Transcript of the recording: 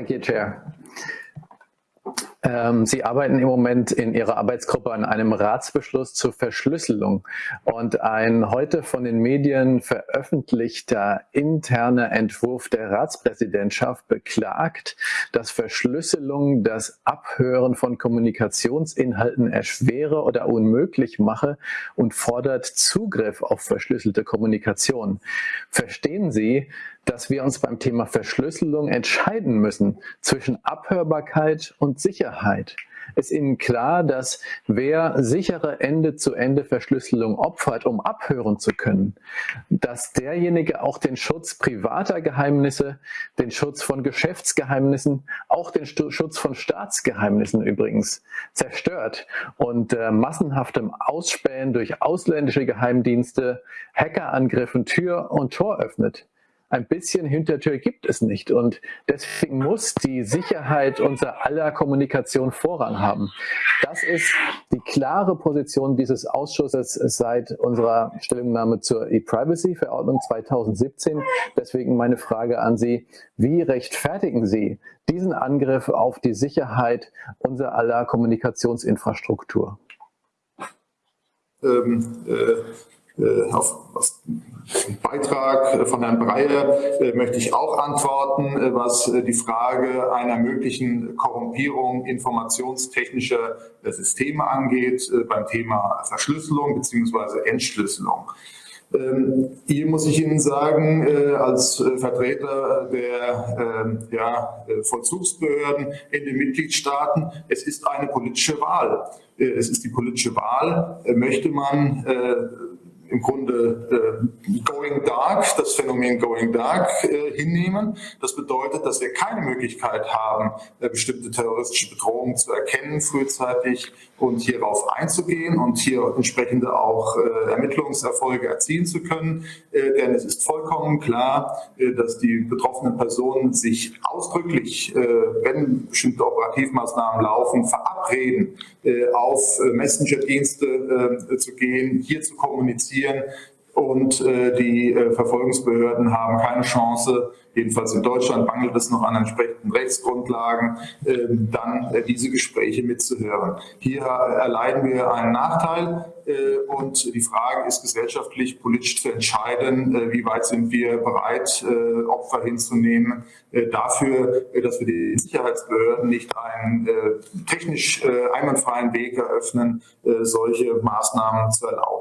Thank you, Chair. Ähm, Sie arbeiten im Moment in Ihrer Arbeitsgruppe an einem Ratsbeschluss zur Verschlüsselung und ein heute von den Medien veröffentlichter interner Entwurf der Ratspräsidentschaft beklagt, dass Verschlüsselung das Abhören von Kommunikationsinhalten erschwere oder unmöglich mache und fordert Zugriff auf verschlüsselte Kommunikation. Verstehen Sie, dass wir uns beim Thema Verschlüsselung entscheiden müssen zwischen Abhörbarkeit und Sicherheit. Ist Ihnen klar, dass wer sichere Ende-zu-Ende-Verschlüsselung opfert, um abhören zu können, dass derjenige auch den Schutz privater Geheimnisse, den Schutz von Geschäftsgeheimnissen, auch den Schutz von Staatsgeheimnissen übrigens zerstört und äh, massenhaftem Ausspähen durch ausländische Geheimdienste, Hackerangriffen Tür und Tor öffnet? Ein bisschen Hintertür gibt es nicht. Und deswegen muss die Sicherheit unserer aller Kommunikation Vorrang haben. Das ist die klare Position dieses Ausschusses seit unserer Stellungnahme zur E-Privacy-Verordnung 2017. Deswegen meine Frage an Sie, wie rechtfertigen Sie diesen Angriff auf die Sicherheit unserer aller Kommunikationsinfrastruktur? Ähm, äh auf, auf den Beitrag von Herrn Breyer äh, möchte ich auch antworten, äh, was die Frage einer möglichen Korrumpierung informationstechnischer Systeme angeht, beim Thema Verschlüsselung bzw. Entschlüsselung. Ähm, hier muss ich Ihnen sagen, als Vertreter der ja, Vollzugsbehörden in den Mitgliedstaaten, es ist eine politische Wahl. Es ist die politische Wahl, möchte man im Grunde äh, Going Dark, das Phänomen Going Dark äh, hinnehmen. Das bedeutet, dass wir keine Möglichkeit haben, äh, bestimmte terroristische Bedrohungen zu erkennen frühzeitig und hierauf einzugehen und hier entsprechende auch äh, Ermittlungserfolge erzielen zu können. Äh, denn es ist vollkommen klar, äh, dass die betroffenen Personen sich ausdrücklich, äh, wenn bestimmte Operativmaßnahmen laufen, verabreden, auf Messenger-Dienste zu gehen, hier zu kommunizieren und äh, die äh, Verfolgungsbehörden haben keine Chance, jedenfalls in Deutschland mangelt es noch an entsprechenden Rechtsgrundlagen, äh, dann diese Gespräche mitzuhören. Hier äh, erleiden wir einen Nachteil äh, und die Frage ist gesellschaftlich, politisch zu entscheiden, äh, wie weit sind wir bereit, Opfer hinzunehmen, dafür, dass wir die Sicherheitsbehörden nicht einen technisch einwandfreien Weg eröffnen, solche Maßnahmen zu erlauben.